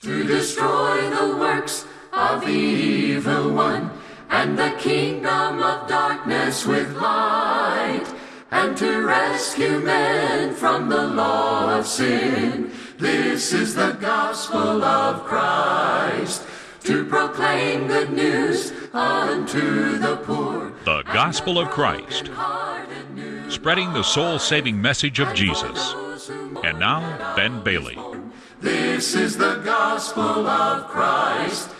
to destroy the works of the evil one, and the kingdom of darkness with light, and to rescue men from the law of sin. This is the gospel of Christ, to proclaim good news unto the poor. The Gospel of Christ, spreading the soul saving message of Jesus. And now, Ben Bailey. This is the gospel of Christ.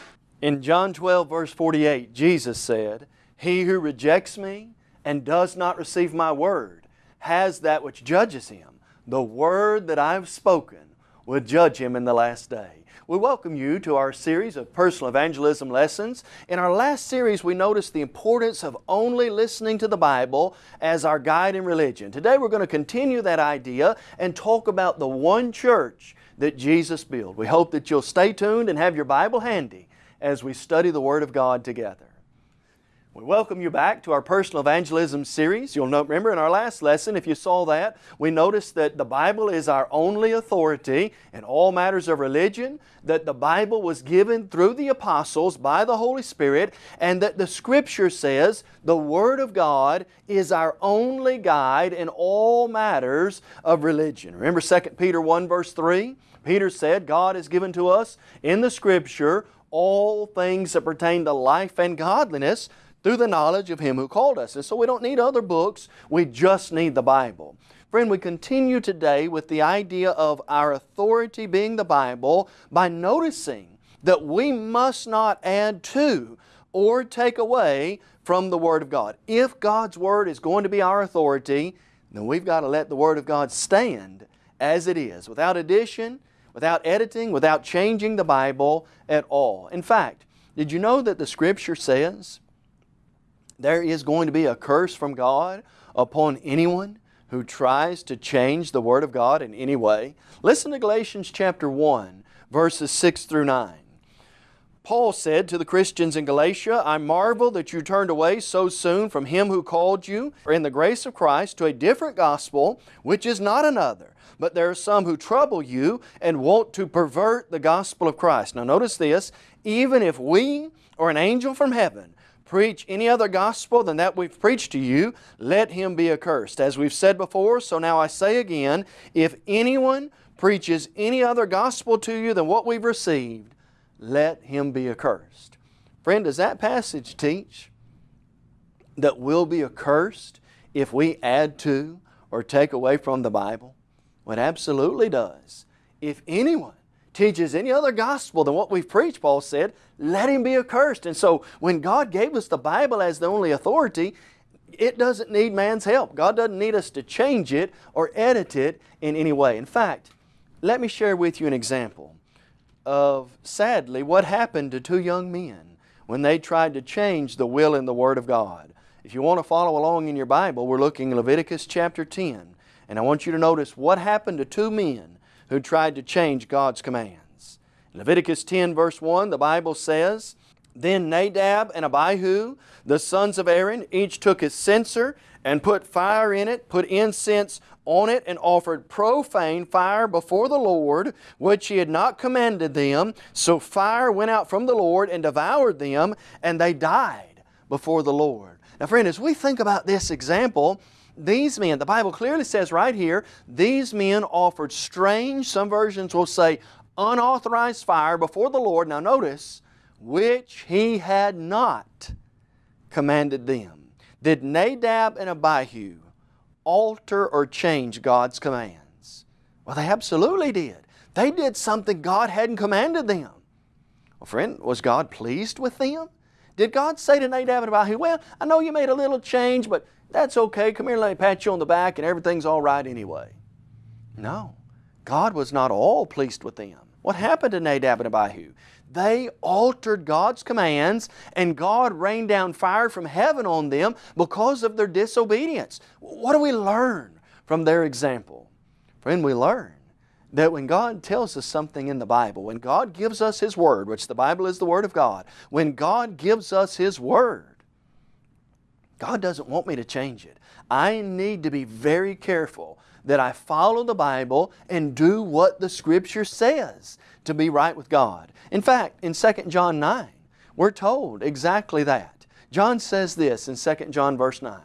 In John 12, verse 48, Jesus said, He who rejects me and does not receive my word has that which judges him. The word that I've spoken will judge him in the last day. We welcome you to our series of personal evangelism lessons. In our last series, we noticed the importance of only listening to the Bible as our guide in religion. Today, we're going to continue that idea and talk about the one church that Jesus built. We hope that you'll stay tuned and have your Bible handy as we study the Word of God together. We welcome you back to our personal evangelism series. You'll know, remember in our last lesson, if you saw that, we noticed that the Bible is our only authority in all matters of religion, that the Bible was given through the apostles by the Holy Spirit, and that the Scripture says the Word of God is our only guide in all matters of religion. Remember 2 Peter 1 verse 3? Peter said, God has given to us in the Scripture all things that pertain to life and godliness through the knowledge of Him who called us. And so we don't need other books, we just need the Bible. Friend, we continue today with the idea of our authority being the Bible by noticing that we must not add to or take away from the Word of God. If God's Word is going to be our authority, then we've got to let the Word of God stand as it is, without addition, without editing, without changing the Bible at all. In fact, did you know that the Scripture says there is going to be a curse from God upon anyone who tries to change the Word of God in any way. Listen to Galatians chapter 1, verses 6 through 9. Paul said to the Christians in Galatia, I marvel that you turned away so soon from Him who called you for in the grace of Christ to a different gospel, which is not another. But there are some who trouble you and want to pervert the gospel of Christ. Now notice this, even if we or an angel from heaven preach any other gospel than that we've preached to you, let him be accursed. As we've said before, so now I say again, if anyone preaches any other gospel to you than what we've received, let him be accursed. Friend, does that passage teach that we'll be accursed if we add to or take away from the Bible? Well, it absolutely does. If anyone teaches any other gospel than what we've preached, Paul said, let him be accursed. And so when God gave us the Bible as the only authority, it doesn't need man's help. God doesn't need us to change it or edit it in any way. In fact, let me share with you an example of, sadly, what happened to two young men when they tried to change the will and the Word of God. If you want to follow along in your Bible, we're looking Leviticus chapter 10. And I want you to notice what happened to two men who tried to change God's commands. In Leviticus 10 verse 1, the Bible says, Then Nadab and Abihu, the sons of Aaron, each took his censer and put fire in it, put incense on it, and offered profane fire before the Lord, which he had not commanded them. So fire went out from the Lord and devoured them, and they died before the Lord. Now friend, as we think about this example, these men, the Bible clearly says right here, these men offered strange, some versions will say unauthorized fire before the Lord. Now notice, which He had not commanded them. Did Nadab and Abihu alter or change God's commands? Well, they absolutely did. They did something God hadn't commanded them. Well, friend, was God pleased with them? Did God say to Nadab and Abihu, well, I know you made a little change, but that's okay. Come here let me pat you on the back and everything's all right anyway. No. God was not all pleased with them. What happened to Nadab and Abihu? They altered God's commands and God rained down fire from heaven on them because of their disobedience. What do we learn from their example? Friend, we learn that when God tells us something in the Bible, when God gives us His Word, which the Bible is the Word of God, when God gives us His Word, God doesn't want me to change it. I need to be very careful that I follow the Bible and do what the Scripture says to be right with God. In fact, in 2 John 9, we're told exactly that. John says this in 2 John verse 9,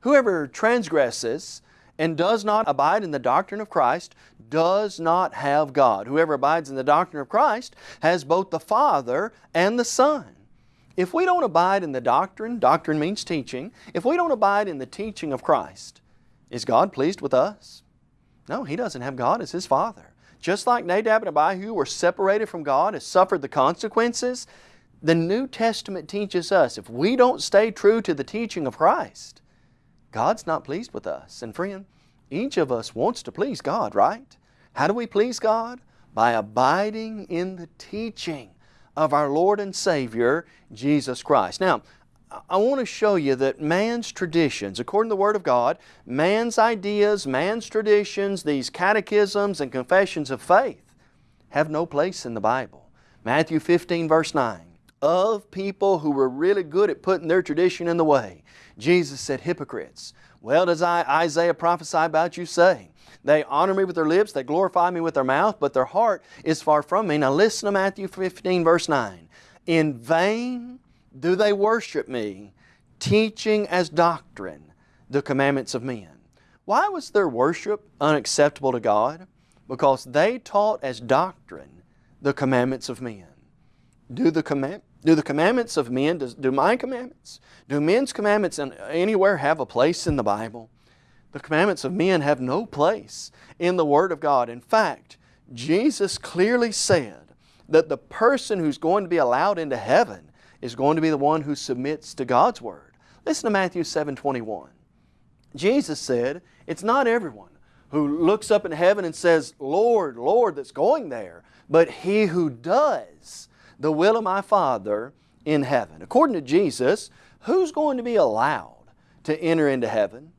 Whoever transgresses and does not abide in the doctrine of Christ does not have God. Whoever abides in the doctrine of Christ has both the Father and the Son. If we don't abide in the doctrine, doctrine means teaching, if we don't abide in the teaching of Christ, is God pleased with us? No, He doesn't have God as His Father. Just like Nadab and Abihu were separated from God, has suffered the consequences, the New Testament teaches us if we don't stay true to the teaching of Christ, God's not pleased with us. And friend, each of us wants to please God, right? How do we please God? By abiding in the teaching of our Lord and Savior, Jesus Christ. Now, I want to show you that man's traditions, according to the Word of God, man's ideas, man's traditions, these catechisms and confessions of faith have no place in the Bible. Matthew 15 verse 9, of people who were really good at putting their tradition in the way. Jesus said, hypocrites, well does Isaiah prophesy about you saying, they honor me with their lips, they glorify me with their mouth, but their heart is far from me. Now listen to Matthew 15 verse 9. In vain do they worship me, teaching as doctrine the commandments of men. Why was their worship unacceptable to God? Because they taught as doctrine the commandments of men. Do the, command, do the commandments of men, do, do my commandments, do men's commandments anywhere have a place in the Bible? The commandments of men have no place in the Word of God. In fact, Jesus clearly said that the person who's going to be allowed into heaven is going to be the one who submits to God's Word. Listen to Matthew 7, 21. Jesus said, it's not everyone who looks up in heaven and says, Lord, Lord, that's going there, but he who does the will of my Father in heaven. According to Jesus, who's going to be allowed to enter into heaven?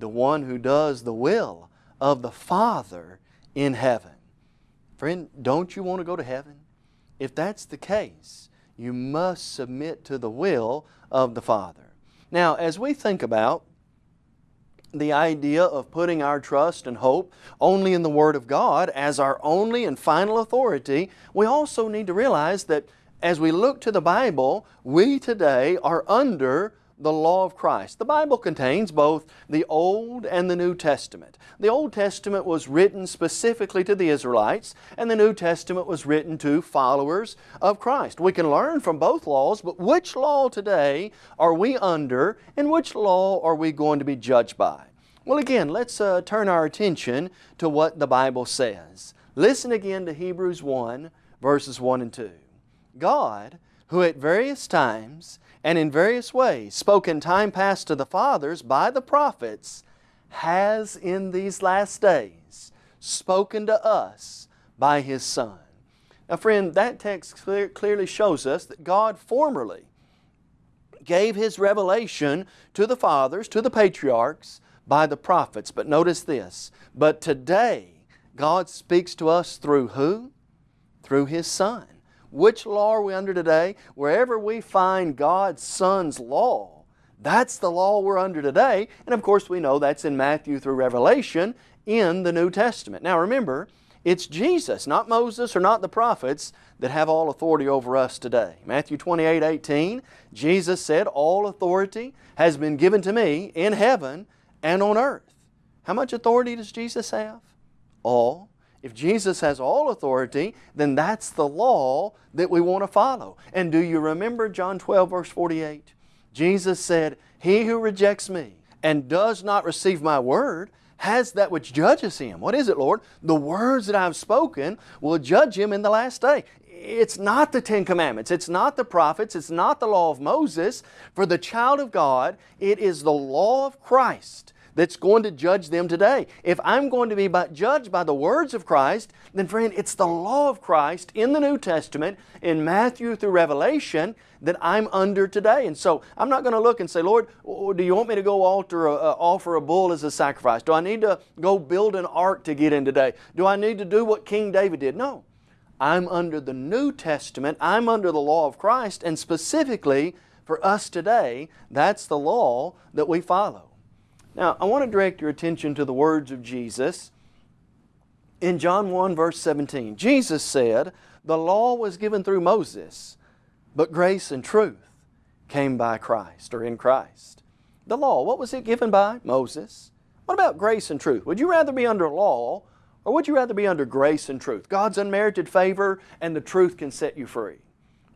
the one who does the will of the Father in heaven. Friend, don't you want to go to heaven? If that's the case, you must submit to the will of the Father. Now, as we think about the idea of putting our trust and hope only in the Word of God as our only and final authority, we also need to realize that as we look to the Bible, we today are under the law of Christ. The Bible contains both the Old and the New Testament. The Old Testament was written specifically to the Israelites, and the New Testament was written to followers of Christ. We can learn from both laws, but which law today are we under, and which law are we going to be judged by? Well, again, let's uh, turn our attention to what the Bible says. Listen again to Hebrews 1, verses 1 and 2. God, who at various times and in various ways spoken time past to the fathers by the prophets, has in these last days spoken to us by His Son. Now friend, that text clear, clearly shows us that God formerly gave His revelation to the fathers, to the patriarchs, by the prophets. But notice this, but today God speaks to us through who? Through His Son. Which law are we under today? Wherever we find God's Son's law, that's the law we're under today. And of course we know that's in Matthew through Revelation in the New Testament. Now remember, it's Jesus, not Moses or not the prophets, that have all authority over us today. Matthew 28, 18, Jesus said, All authority has been given to me in heaven and on earth. How much authority does Jesus have? All. If Jesus has all authority, then that's the law that we want to follow. And do you remember John 12 verse 48? Jesus said, He who rejects me and does not receive my word has that which judges him. What is it, Lord? The words that I've spoken will judge him in the last day. It's not the Ten Commandments. It's not the prophets. It's not the law of Moses. For the child of God, it is the law of Christ that's going to judge them today. If I'm going to be judged by the words of Christ, then friend, it's the law of Christ in the New Testament, in Matthew through Revelation, that I'm under today. And so I'm not going to look and say, Lord, do you want me to go alter a, uh, offer a bull as a sacrifice? Do I need to go build an ark to get in today? Do I need to do what King David did? No. I'm under the New Testament. I'm under the law of Christ. And specifically for us today, that's the law that we follow. Now, I want to direct your attention to the words of Jesus in John 1, verse 17. Jesus said, The law was given through Moses, but grace and truth came by Christ or in Christ. The law, what was it given by? Moses. What about grace and truth? Would you rather be under law or would you rather be under grace and truth? God's unmerited favor and the truth can set you free.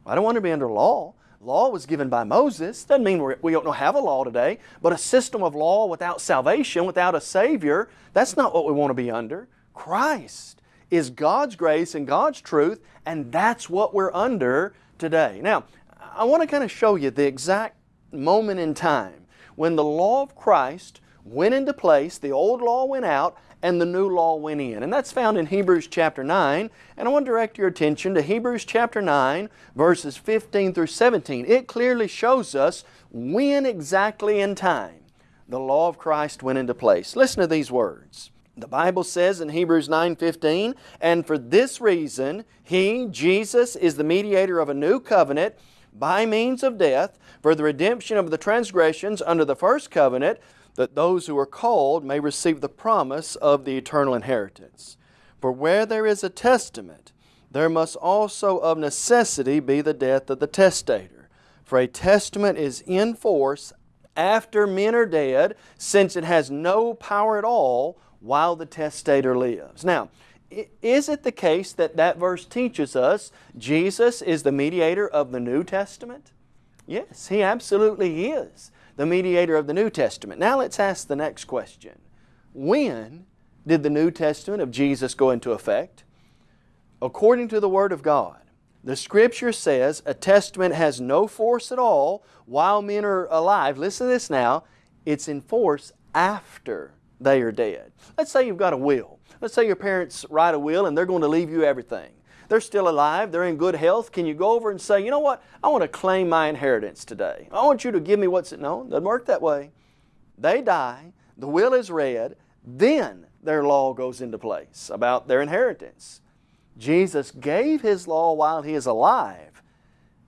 I don't want to be under law. Law was given by Moses. Doesn't mean we don't know have a law today, but a system of law without salvation, without a Savior, that's not what we want to be under. Christ is God's grace and God's truth, and that's what we're under today. Now, I want to kind of show you the exact moment in time when the law of Christ went into place, the old law went out, and the new law went in. And that's found in Hebrews chapter 9. And I want to direct your attention to Hebrews chapter 9, verses 15 through 17. It clearly shows us when exactly in time the law of Christ went into place. Listen to these words. The Bible says in Hebrews 9:15, "And for this reason he, Jesus, is the mediator of a new covenant by means of death for the redemption of the transgressions under the first covenant, that those who are called may receive the promise of the eternal inheritance. For where there is a testament, there must also of necessity be the death of the testator. For a testament is in force after men are dead, since it has no power at all while the testator lives. Now, is it the case that that verse teaches us Jesus is the mediator of the New Testament? Yes, He absolutely is the mediator of the New Testament. Now let's ask the next question. When did the New Testament of Jesus go into effect? According to the Word of God, the Scripture says a testament has no force at all while men are alive. Listen to this now. It's in force after they are dead. Let's say you've got a will. Let's say your parents write a will and they're going to leave you everything. They're still alive, they're in good health. Can you go over and say, you know what, I want to claim my inheritance today. I want you to give me what's it? No, doesn't work that way. They die, the will is read, then their law goes into place about their inheritance. Jesus gave His law while He is alive.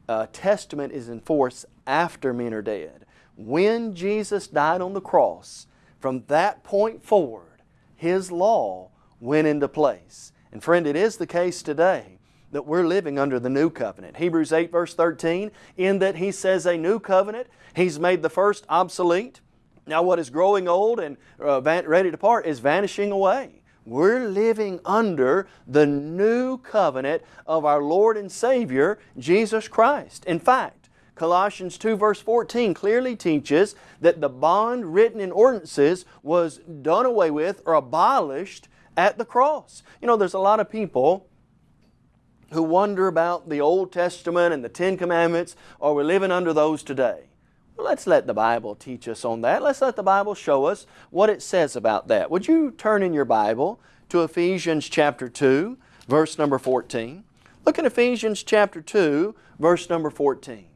A testament is in force after men are dead. When Jesus died on the cross, from that point forward, His law went into place. And friend, it is the case today that we're living under the new covenant. Hebrews 8 verse 13, in that He says a new covenant, He's made the first obsolete. Now what is growing old and uh, ready to part is vanishing away. We're living under the new covenant of our Lord and Savior, Jesus Christ. In fact, Colossians 2 verse 14 clearly teaches that the bond written in ordinances was done away with or abolished at the cross. You know, there's a lot of people who wonder about the Old Testament and the Ten Commandments. Are we living under those today? Well, let's let the Bible teach us on that. Let's let the Bible show us what it says about that. Would you turn in your Bible to Ephesians chapter 2, verse number 14? Look at Ephesians chapter 2, verse number 14.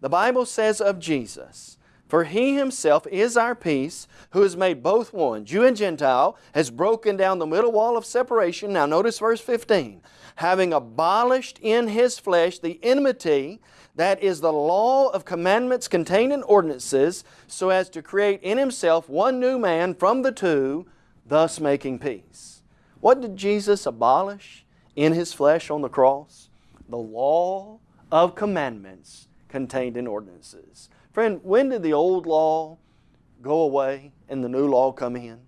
The Bible says of Jesus, for He Himself is our peace, who has made both one, Jew and Gentile, has broken down the middle wall of separation. Now notice verse 15. Having abolished in His flesh the enmity, that is the law of commandments contained in ordinances, so as to create in Himself one new man from the two, thus making peace. What did Jesus abolish in His flesh on the cross? The law of commandments contained in ordinances. Friend, when did the old law go away and the new law come in?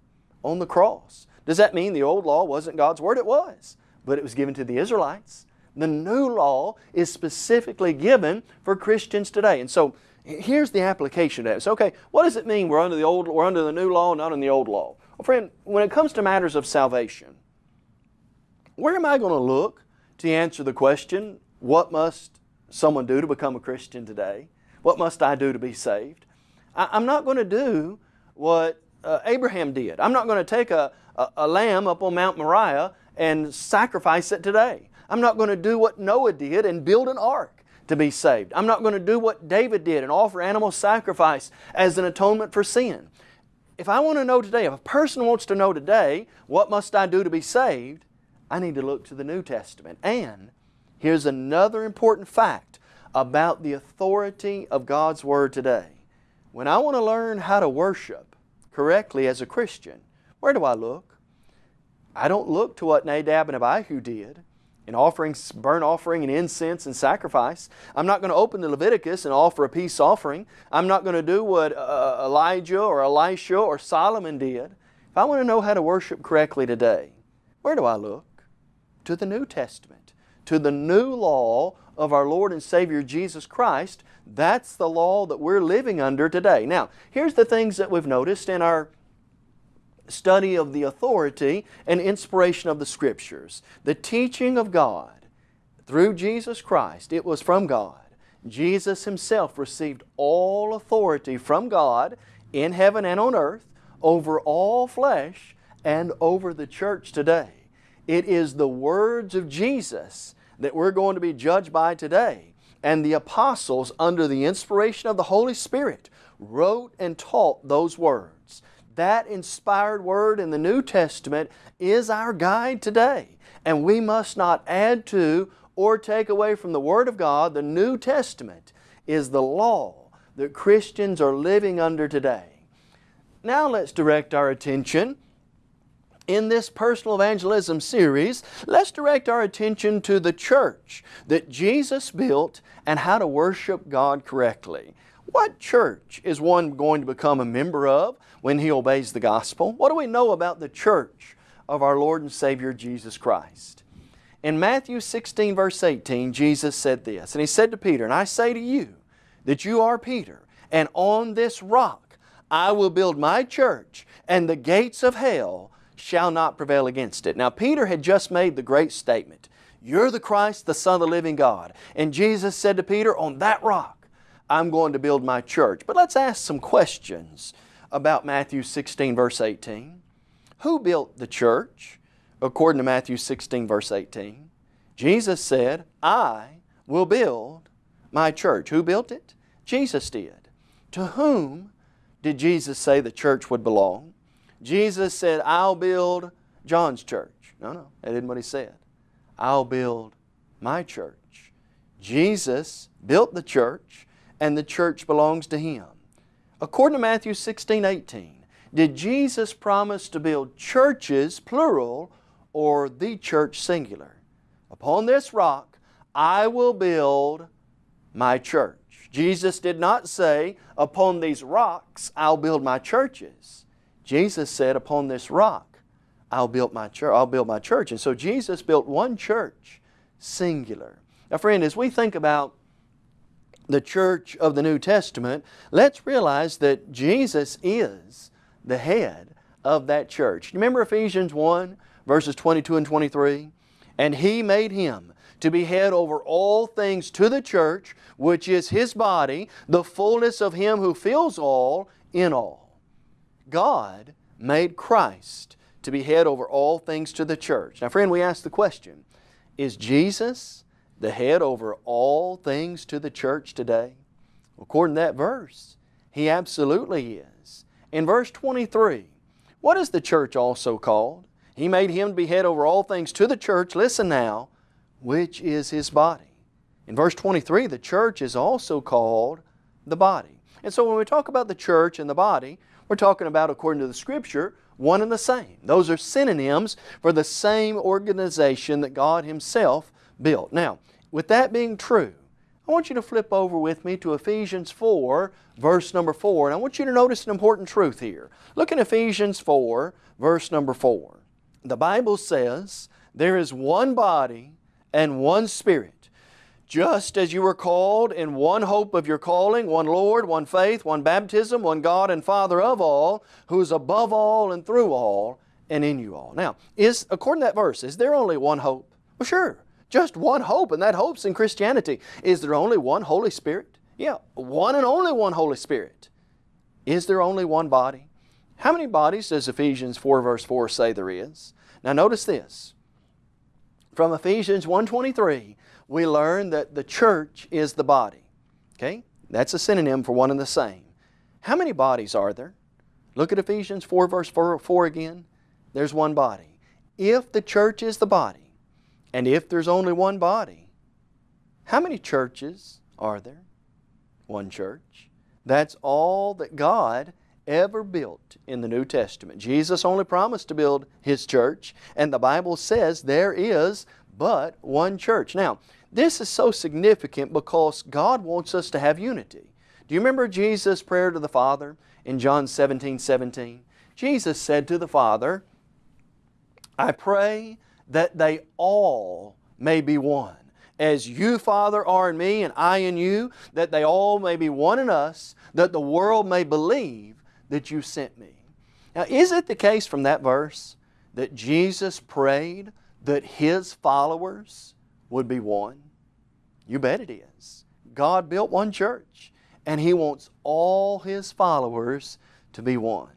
On the cross. Does that mean the old law wasn't God's Word? It was, but it was given to the Israelites. The new law is specifically given for Christians today. And so here's the application of. So, okay, what does it mean we're under the old, we're under the new law, not in the old law? Well, friend, when it comes to matters of salvation, where am I going to look to answer the question, what must someone do to become a Christian today? What must I do to be saved? I, am not going to do what uh, Abraham did. I'm not going to take a, a, a lamb up on Mount Moriah and sacrifice it today. I'm not going to do what Noah did and build an ark to be saved. I'm not going to do what David did and offer animal sacrifice as an atonement for sin. If I want to know today, if a person wants to know today, what must I do to be saved? I need to look to the New Testament. And here's another important fact about the authority of God's Word today. When I want to learn how to worship correctly as a Christian, where do I look? I don't look to what Nadab and Abihu did in offering burnt offering and incense and sacrifice. I'm not going to open the Leviticus and offer a peace offering. I'm not going to do what uh, uh, Elijah or Elisha or Solomon did. If I want to know how to worship correctly today, where do I look? To the New Testament, to the new law of our Lord and Savior Jesus Christ. That's the law that we're living under today. Now, here's the things that we've noticed in our study of the authority and inspiration of the Scriptures. The teaching of God through Jesus Christ, it was from God. Jesus Himself received all authority from God in heaven and on earth over all flesh and over the church today. It is the words of Jesus that we're going to be judged by today. And the apostles, under the inspiration of the Holy Spirit, wrote and taught those words. That inspired word in the New Testament is our guide today. And we must not add to or take away from the Word of God. The New Testament is the law that Christians are living under today. Now let's direct our attention in this personal evangelism series, let's direct our attention to the church that Jesus built and how to worship God correctly. What church is one going to become a member of when he obeys the gospel? What do we know about the church of our Lord and Savior Jesus Christ? In Matthew 16 verse 18, Jesus said this, and He said to Peter, And I say to you that you are Peter, and on this rock I will build my church, and the gates of hell shall not prevail against it. Now Peter had just made the great statement, You're the Christ, the Son of the living God. And Jesus said to Peter, On that rock I'm going to build my church. But let's ask some questions about Matthew 16 verse 18. Who built the church? According to Matthew 16 verse 18. Jesus said, I will build my church. Who built it? Jesus did. To whom did Jesus say the church would belong? Jesus said, I'll build John's church. No, no, that isn't what He said. I'll build my church. Jesus built the church and the church belongs to Him. According to Matthew 16, 18, did Jesus promise to build churches, plural, or the church, singular? Upon this rock I will build my church. Jesus did not say, upon these rocks I'll build my churches. Jesus said, upon this rock I'll build my church. I'll build my church. And so Jesus built one church, singular. Now friend, as we think about the church of the New Testament, let's realize that Jesus is the head of that church. Remember Ephesians 1 verses 22 and 23? And He made Him to be head over all things to the church, which is His body, the fullness of Him who fills all in all. God made Christ to be head over all things to the church. Now friend, we ask the question, is Jesus the head over all things to the church today? According to that verse, He absolutely is. In verse 23, what is the church also called? He made Him to be head over all things to the church, listen now, which is His body. In verse 23, the church is also called the body. And so when we talk about the church and the body, we're talking about, according to the Scripture, one and the same. Those are synonyms for the same organization that God Himself built. Now, with that being true, I want you to flip over with me to Ephesians 4, verse number 4, and I want you to notice an important truth here. Look in Ephesians 4, verse number 4. The Bible says, There is one body and one Spirit, just as you were called in one hope of your calling, one Lord, one faith, one baptism, one God and Father of all, who is above all and through all and in you all. Now, is according to that verse, is there only one hope? Well, sure. Just one hope, and that hope's in Christianity. Is there only one Holy Spirit? Yeah, one and only one Holy Spirit. Is there only one body? How many bodies does Ephesians 4 verse 4 say there is? Now notice this. From Ephesians 1.23, we learn that the church is the body. Okay? That's a synonym for one and the same. How many bodies are there? Look at Ephesians 4 verse 4, 4 again. There's one body. If the church is the body, and if there's only one body, how many churches are there? One church. That's all that God ever built in the New Testament. Jesus only promised to build His church, and the Bible says there is but one church. Now, this is so significant because God wants us to have unity. Do you remember Jesus' prayer to the Father in John 17, 17? Jesus said to the Father, I pray that they all may be one. As you, Father, are in me and I in you, that they all may be one in us, that the world may believe that you sent me. Now, is it the case from that verse that Jesus prayed that His followers would be one? You bet it is. God built one church, and He wants all His followers to be one.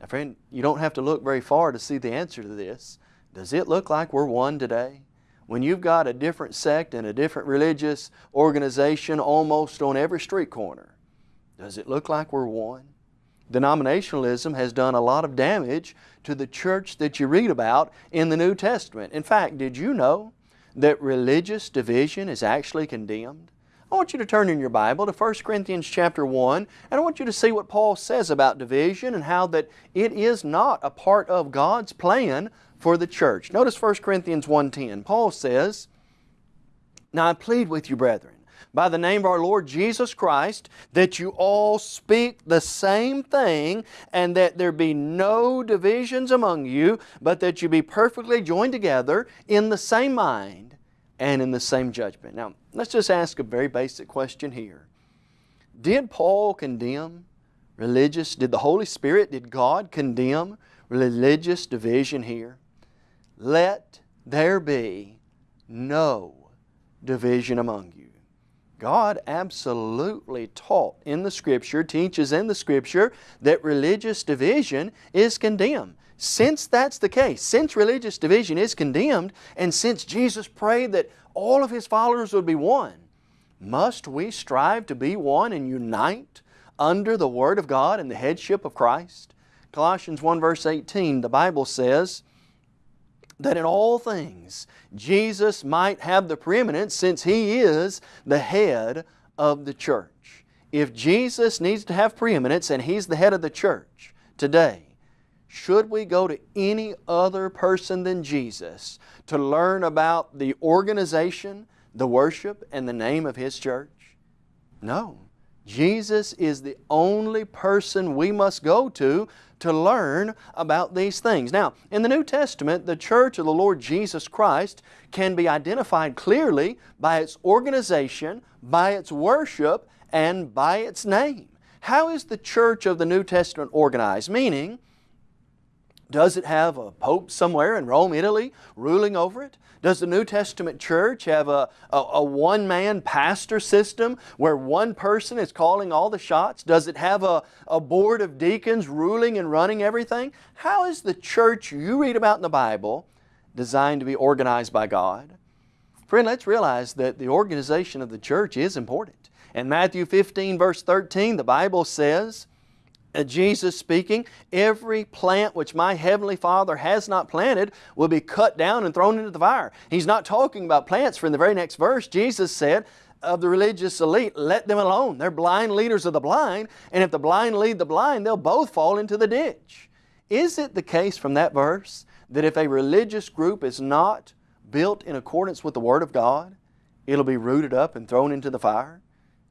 Now, friend, you don't have to look very far to see the answer to this. Does it look like we're one today? When you've got a different sect and a different religious organization almost on every street corner, does it look like we're one? Denominationalism has done a lot of damage to the church that you read about in the New Testament. In fact, did you know that religious division is actually condemned? I want you to turn in your Bible to 1 Corinthians chapter 1 and I want you to see what Paul says about division and how that it is not a part of God's plan for the church. Notice 1 Corinthians 1.10. Paul says, Now I plead with you, brethren, by the name of our Lord Jesus Christ, that you all speak the same thing, and that there be no divisions among you, but that you be perfectly joined together in the same mind and in the same judgment. Now, let's just ask a very basic question here. Did Paul condemn religious, did the Holy Spirit, did God condemn religious division here? Let there be no division among you. God absolutely taught in the Scripture, teaches in the Scripture, that religious division is condemned. Since that's the case, since religious division is condemned, and since Jesus prayed that all of His followers would be one, must we strive to be one and unite under the Word of God and the headship of Christ? Colossians 1 verse 18, the Bible says, that in all things Jesus might have the preeminence since He is the head of the church. If Jesus needs to have preeminence and He's the head of the church today, should we go to any other person than Jesus to learn about the organization, the worship, and the name of His church? No. Jesus is the only person we must go to to learn about these things. Now, in the New Testament, the church of the Lord Jesus Christ can be identified clearly by its organization, by its worship, and by its name. How is the church of the New Testament organized? Meaning, does it have a pope somewhere in Rome, Italy, ruling over it? Does the New Testament church have a, a, a one-man pastor system where one person is calling all the shots? Does it have a, a board of deacons ruling and running everything? How is the church you read about in the Bible designed to be organized by God? Friend, let's realize that the organization of the church is important. In Matthew 15 verse 13, the Bible says, Uh, Jesus speaking, every plant which my Heavenly Father has not planted will be cut down and thrown into the fire. He's not talking about plants for in the very next verse. Jesus said, of the religious elite, let them alone. They're blind leaders of the blind, and if the blind lead the blind, they'll both fall into the ditch. Is it the case from that verse that if a religious group is not built in accordance with the Word of God, it'll be rooted up and thrown into the fire?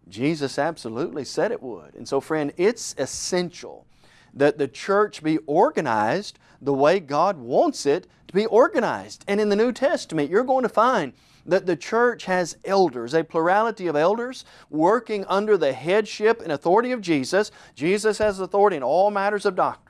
Jesus absolutely said it would. And so friend, it's essential that the church be organized the way God wants it to be organized. And in the New Testament, you're going to find that the church has elders, a plurality of elders working under the headship and authority of Jesus. Jesus has authority in all matters of doctrine.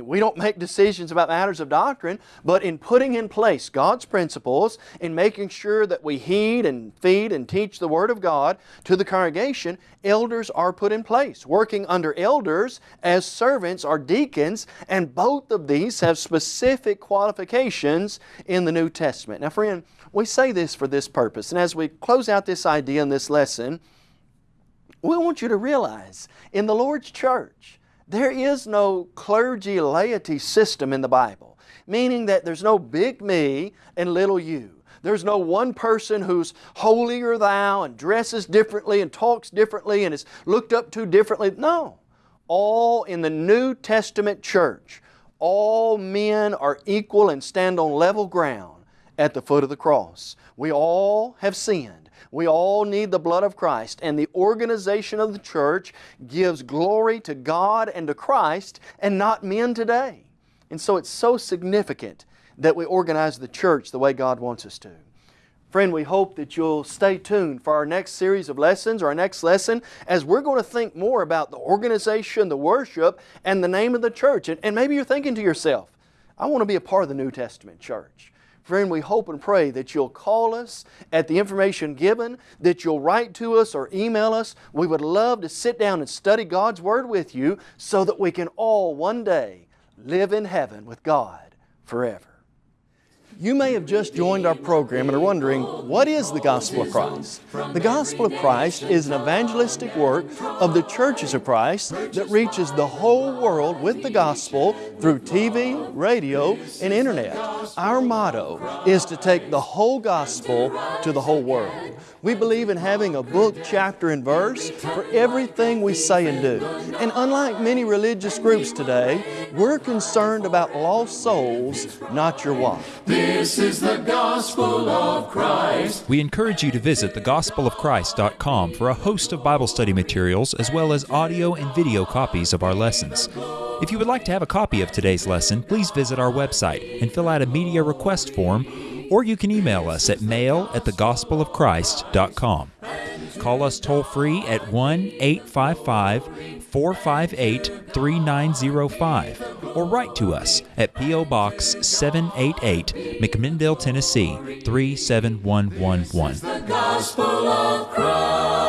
We don't make decisions about matters of doctrine, but in putting in place God's principles, in making sure that we heed and feed and teach the Word of God to the congregation, elders are put in place. Working under elders as servants are deacons, and both of these have specific qualifications in the New Testament. Now friend, we say this for this purpose, and as we close out this idea in this lesson, we want you to realize in the Lord's church, there is no clergy laity system in the Bible, meaning that there's no big me and little you. There's no one person who's holier thou and dresses differently and talks differently and is looked up to differently. No. all in the New Testament church, all men are equal and stand on level ground at the foot of the cross. We all have sinned. We all need the blood of Christ, and the organization of the church gives glory to God and to Christ and not men today. And so it's so significant that we organize the church the way God wants us to. Friend, we hope that you'll stay tuned for our next series of lessons or our next lesson as we're going to think more about the organization, the worship, and the name of the church. And, and maybe you're thinking to yourself, I want to be a part of the New Testament church. Friend, we hope and pray that you'll call us at the information given, that you'll write to us or email us. We would love to sit down and study God's Word with you so that we can all one day live in heaven with God forever. You may have just joined our program and are wondering, what is the Gospel of Christ? The Gospel of Christ is an evangelistic work of the churches of Christ that reaches the whole world with the Gospel through TV, radio, and Internet. Our motto is to take the whole Gospel to the whole world. We believe in having a book, chapter, and verse for everything we say and do. And unlike many religious groups today, we're concerned about lost souls, not your wife. This is the gospel of Christ. We encourage you to visit thegospelofchrist.com for a host of Bible study materials as well as audio and video copies of our lessons. If you would like to have a copy of today's lesson, please visit our website and fill out a media request form or you can email us at mail at thegospelofchrist.com. Call us toll free at 1 855 458 3905 or write to us at P.O. Box 788, McMinnville, Tennessee 37111.